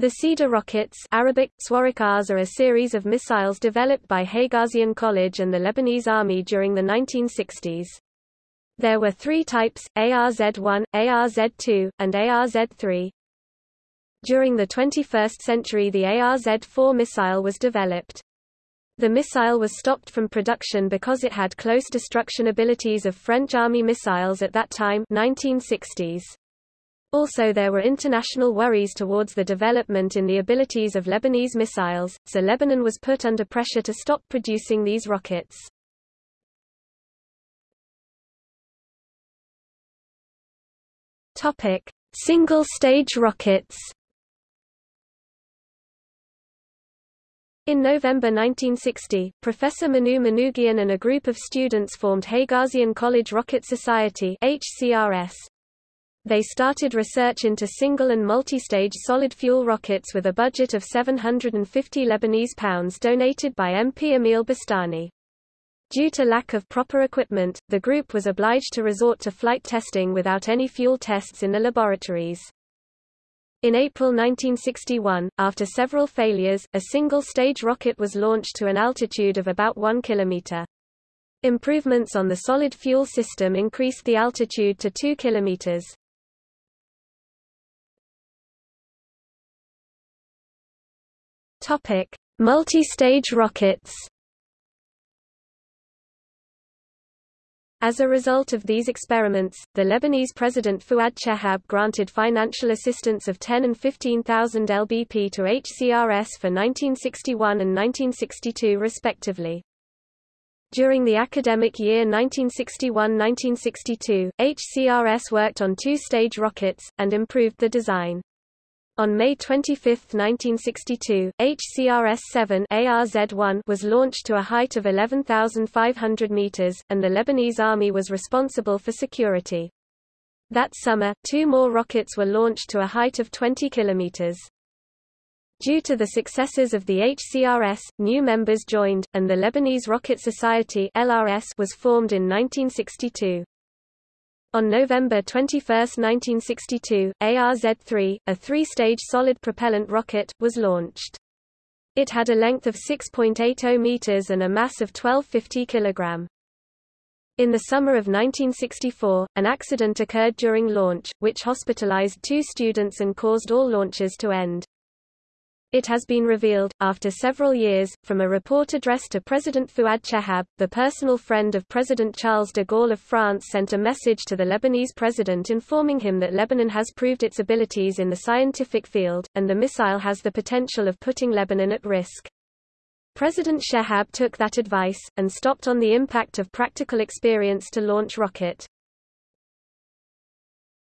The Cedar rockets Arabic, are a series of missiles developed by Haigazian College and the Lebanese Army during the 1960s. There were three types, ARZ-1, ARZ-2, and ARZ-3. During the 21st century the ARZ-4 missile was developed. The missile was stopped from production because it had close destruction abilities of French Army missiles at that time 1960s. Also there were international worries towards the development in the abilities of Lebanese missiles, so Lebanon was put under pressure to stop producing these rockets. Single-stage rockets In November 1960, Professor Manoug Manougian and a group of students formed Haigazian College Rocket Society HCRS. They started research into single and multi-stage solid-fuel rockets with a budget of 750 Lebanese pounds donated by MP Emile Boustany. Due to lack of proper equipment, the group was obliged to resort to flight testing without any fuel tests in the laboratories. In April 1961, after several failures, a single-stage rocket was launched to an altitude of about 1 kilometer. Improvements on the solid fuel system increased the altitude to 2 kilometers. Topic: Multi-stage rockets. As a result of these experiments, the Lebanese President Fuad Chehab granted financial assistance of 10 and 15,000 LBP to HCRS for 1961 and 1962 respectively. During the academic year 1961–1962, HCRS worked on two-stage rockets, and improved the design. On May 25, 1962, HCRS-7 ARZ-1 was launched to a height of 11,500 meters, and the Lebanese army was responsible for security. That summer, two more rockets were launched to a height of 20 kilometers. Due to the successes of the HCRS, new members joined, and the Lebanese Rocket Society LRS was formed in 1962. On November 21, 1962, ARZ-3, a three-stage solid propellant rocket, was launched. It had a length of 6.80 meters and a mass of 1250 kg. In the summer of 1964, an accident occurred during launch, which hospitalized two students and caused all launches to end. It has been revealed, after several years, from a report addressed to President Fouad Chehab, the personal friend of President Charles de Gaulle of France sent a message to the Lebanese president informing him that Lebanon has proved its abilities in the scientific field, and the missile has the potential of putting Lebanon at risk. President Chehab took that advice, and stopped on the impact of practical experience to launch rocket.